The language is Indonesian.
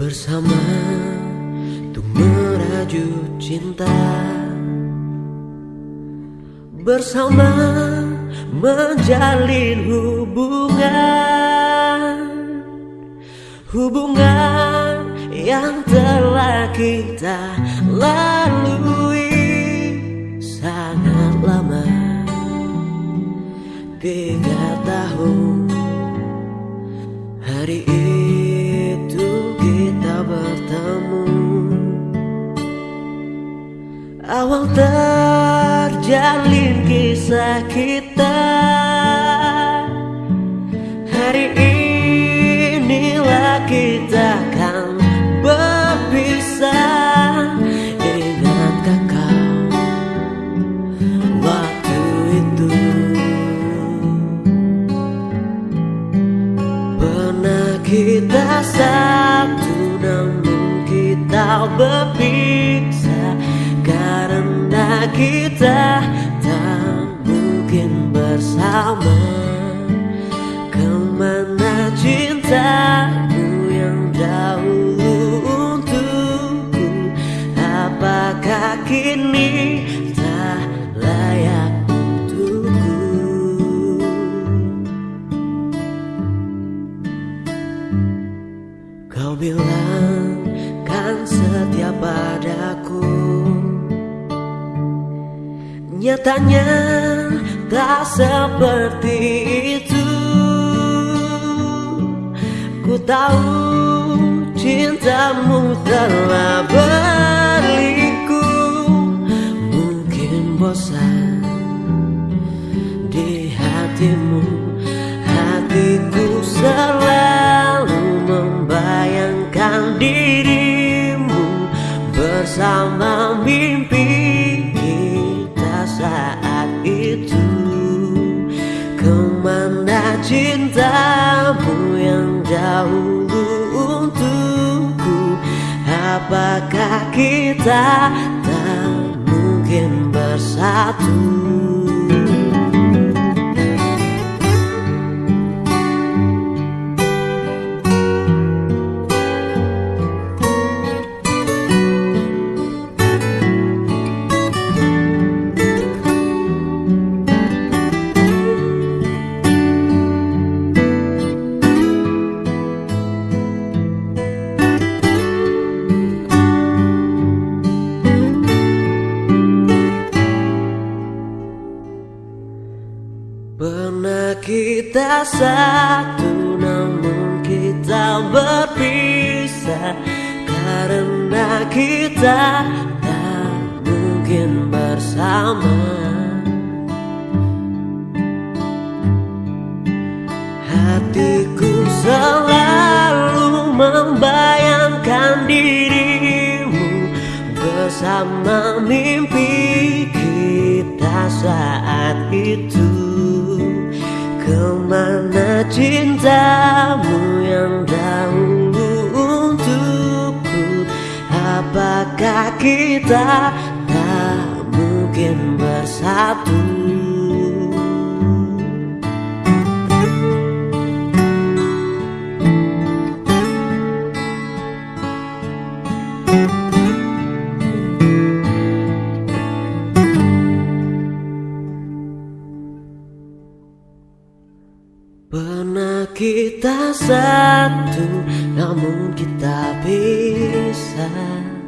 Bersama untuk merajut cinta. Bersama menjalin hubungan. Hubungan yang telah kita lalui sangat lama. Tiga tahun Hari itu Awal terjalin kisah kita. Hari inilah kita akan berpisah. Ingatkah kau waktu itu? Pernah kita satu namun kita berpisah kita tak mungkin bersama. Ke mana cintamu yang dahulu untukku? Apakah kini tak layak untukku? Kau bilang kan setia padaku Nyatanya tak seperti itu. Ku tahu cintamu telah berliku Mungkin bosan di hatimu. Hatiku selalu membayangkan dirimu Bersama mimpi cintamu yang dahulu untukku? Apakah kita tak mungkin bersatu Pernah kita satu namun kita berpisah. Karena kita tak mungkin bersama. Hatiku selalu membayangkan dirimu Bersama mimpi kita saat itu Ke mana cintamu yang dahulu untukku? Apakah kita tak mungkin bersatu Pernah kita satu namun kita pisah